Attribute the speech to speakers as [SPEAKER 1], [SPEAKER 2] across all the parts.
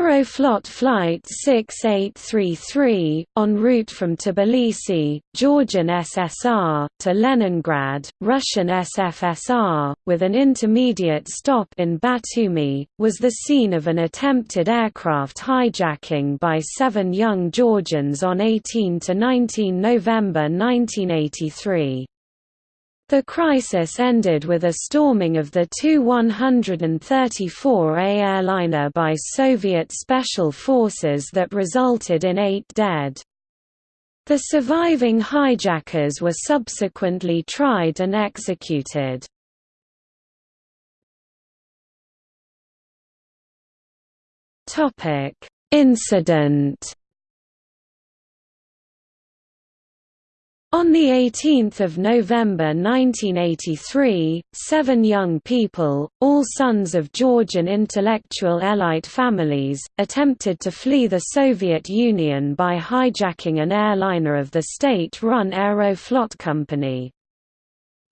[SPEAKER 1] Aeroflot Flight 6833, en route from Tbilisi, Georgian SSR, to Leningrad, Russian SFSR, with an intermediate stop in Batumi, was the scene of an attempted aircraft hijacking by seven young Georgians on 18–19 November 1983. The crisis ended with a storming of the Tu-134A airliner by Soviet special forces that resulted in eight dead. The surviving hijackers were subsequently tried and executed. Incident On 18 November 1983, seven young people, all sons of Georgian intellectual elite families, attempted to flee the Soviet Union by hijacking an airliner of the state-run Aeroflot company.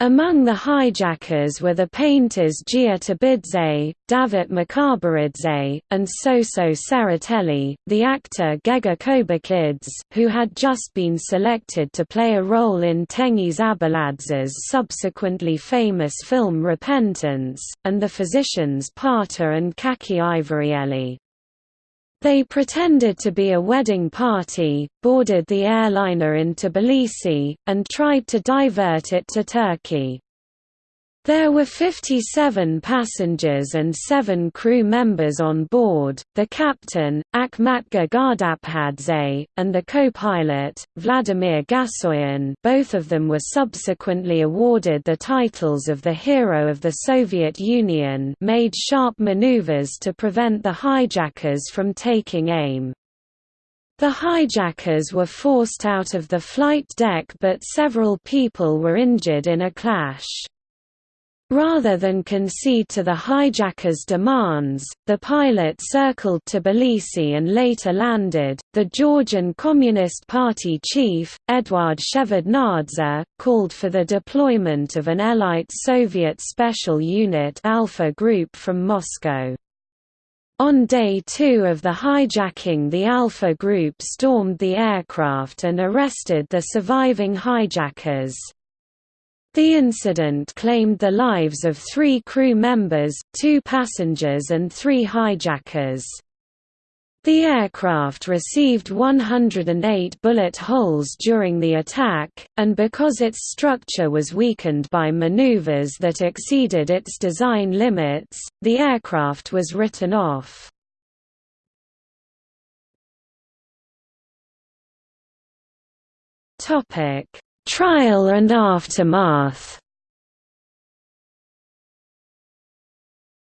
[SPEAKER 1] Among the hijackers were the painters Gia Tabidze, Davit Mikaberidze, and Soso Tsereteli, the actor Gega Kobakhidze, who had just been selected to play a role in Tengiz Abuladze's subsequently famous film Repentance, and the physicians Paata and Kakha Iverieli. They pretended to be a wedding party, boarded the airliner in Tbilisi, and tried to divert it to Turkey. There were 57 passengers and 7 crew members on board, the captain, Akhmatger Gardapkhadze, and the co-pilot, Vladimir Gasoyan both of them were subsequently awarded the titles of the Hero of the Soviet Union made sharp maneuvers to prevent the hijackers from taking aim. The hijackers were forced out of the flight deck but several people were injured in a clash. Rather than concede to the hijackers' demands, the pilot circled Tbilisi and later landed. The Georgian Communist Party chief, Eduard Shevardnadze, called for the deployment of an elite Soviet special unit Alpha Group from Moscow. On day two of the hijacking the Alpha Group stormed the aircraft and arrested the surviving hijackers. The incident claimed the lives of three crew members, two passengers and three hijackers. The aircraft received 108 bullet holes during the attack, and because its structure was weakened by maneuvers that exceeded its design limits, the aircraft was written off. Trial and aftermath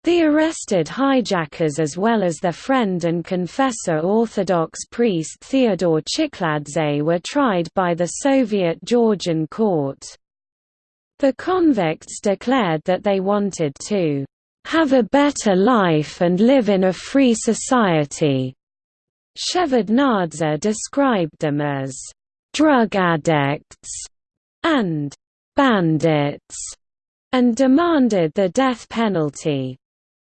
[SPEAKER 1] The arrested hijackers as well as their friend and confessor Orthodox priest Theodore Chikhladze were tried by the Soviet Georgian court. The convicts declared that they wanted to have a better life and live in a free society. Shevardnadze described them as drug addicts, and bandits, and demanded the death penalty.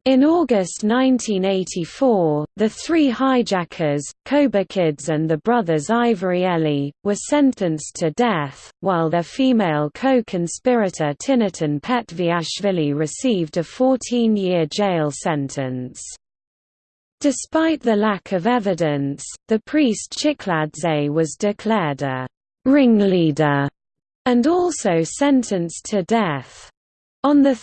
[SPEAKER 1] In August 1984, the three hijackers, Kobakhidze and the brothers Iverieli, were sentenced to death, while their female co-conspirator Tinatin Petviashvili received a 14-year jail sentence. Despite the lack of evidence, the priest Chikhladze was declared a «ringleader» and also sentenced to death. On 3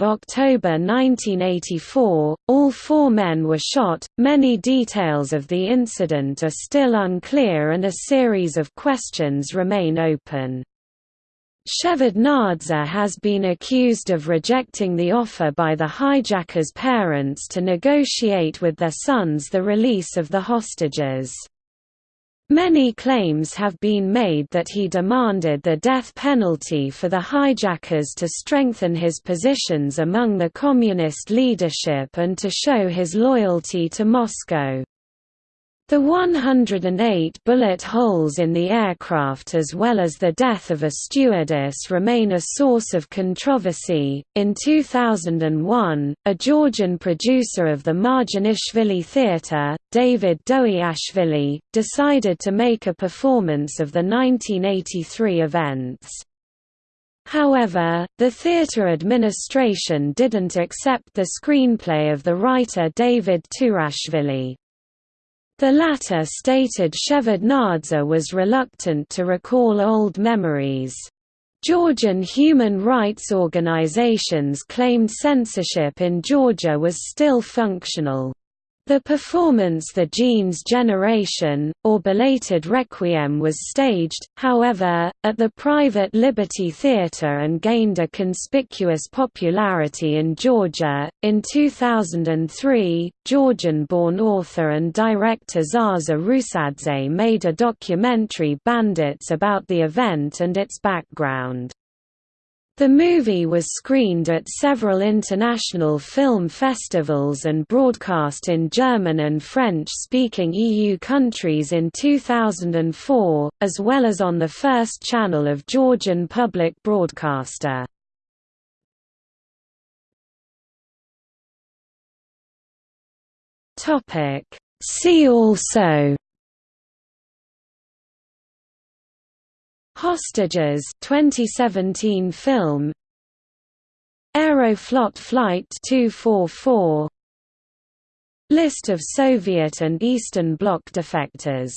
[SPEAKER 1] October 1984, all four men were shot. Many details of the incident are still unclear and a series of questions remain open. Shevardnadze has been accused of rejecting the offer by the hijackers' parents to negotiate with their sons the release of the hostages. Many claims have been made that he demanded the death penalty for the hijackers to strengthen his positions among the communist leadership and to show his loyalty to Moscow. The 108 bullet holes in the aircraft as well as the death of a stewardess remain a source of controversy. In 2001, a Georgian producer of the Marjanishvili Theatre, David Doiashvili, decided to make a performance of the 1983 events. However, the theatre administration didn't accept the screenplay of the writer David Turashvili. The latter stated Shevardnadze was reluctant to recall old memories. Georgian human rights organizations claimed censorship in Georgia was still functional. The performance The Jeans Generation, or Belated Requiem was staged, however, at the private Liberty Theatre and gained a conspicuous popularity in Georgia. In 2003, Georgian born author and director Zaza Rusadze made a documentary Bandits about the event and its background. The movie was screened at several international film festivals and broadcast in German and French-speaking EU countries in 2004, as well as on the first channel of Georgian public broadcaster. See also Hostages 2017 film. Aeroflot Flight 244 List of Soviet and Eastern Bloc defectors